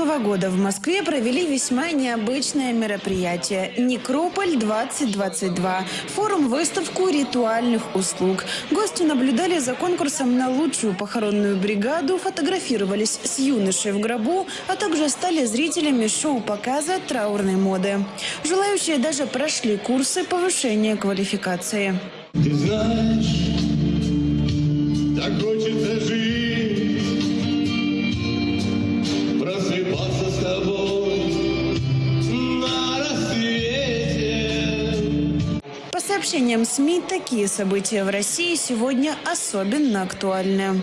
прошлого года в Москве провели весьма необычное мероприятие «Некрополь-2022» – форум-выставку ритуальных услуг. Гости наблюдали за конкурсом на лучшую похоронную бригаду, фотографировались с юношей в гробу, а также стали зрителями шоу-показа траурной моды. Желающие даже прошли курсы повышения квалификации. Ты знаешь, так хочется жить, сообщениям СМИ, такие события в России сегодня особенно актуальны.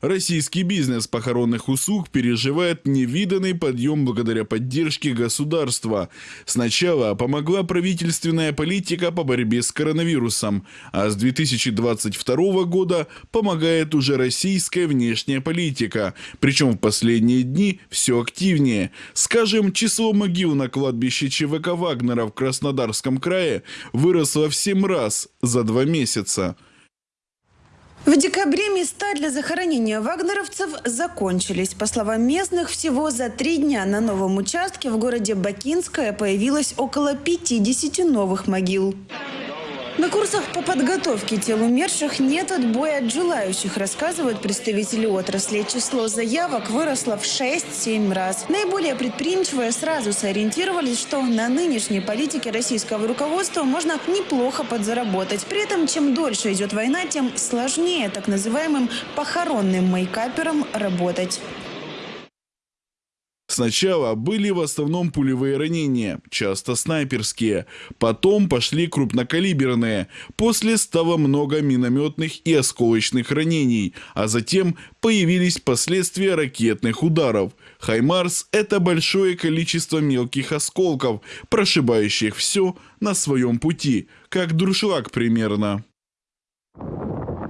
Российский бизнес похоронных услуг переживает невиданный подъем благодаря поддержке государства. Сначала помогла правительственная политика по борьбе с коронавирусом, а с 2022 года помогает уже российская внешняя политика, причем в последние дни все активнее. Скажем, число могил на кладбище ЧВК Вагнера в Краснодарском крае выросло в 7 раз за два месяца. В декабре места для захоронения вагнеровцев закончились. По словам местных, всего за три дня на новом участке в городе Бакинское появилось около 50 новых могил. На курсах по подготовке тел умерших нет отбоя от желающих, рассказывают представители отрасли. Число заявок выросло в 6-7 раз. Наиболее предприимчивые сразу сориентировались, что на нынешней политике российского руководства можно неплохо подзаработать. При этом, чем дольше идет война, тем сложнее так называемым похоронным мейкаперам работать. Сначала были в основном пулевые ранения, часто снайперские. Потом пошли крупнокалиберные. После стало много минометных и осколочных ранений. А затем появились последствия ракетных ударов. Хаймарс – это большое количество мелких осколков, прошибающих все на своем пути, как дуршлаг примерно.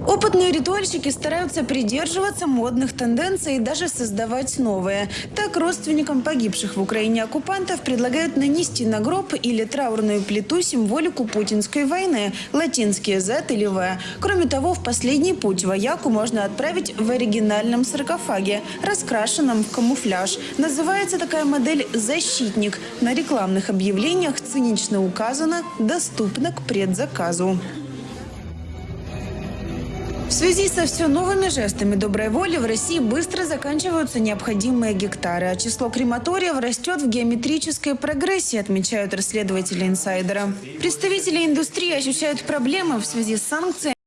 Опытные ритуальщики стараются придерживаться модных тенденций и даже создавать новые. Так, родственникам погибших в Украине оккупантов предлагают нанести на гроб или траурную плиту символику путинской войны – латинские Z или В. Кроме того, в последний путь вояку можно отправить в оригинальном саркофаге, раскрашенном в камуфляж. Называется такая модель «Защитник». На рекламных объявлениях цинично указано «Доступно к предзаказу». Связи со все новыми жестами доброй воли в России быстро заканчиваются необходимые гектары, а число крематориев растет в геометрической прогрессии, отмечают расследователи инсайдера. Представители индустрии ощущают проблемы в связи с санкциями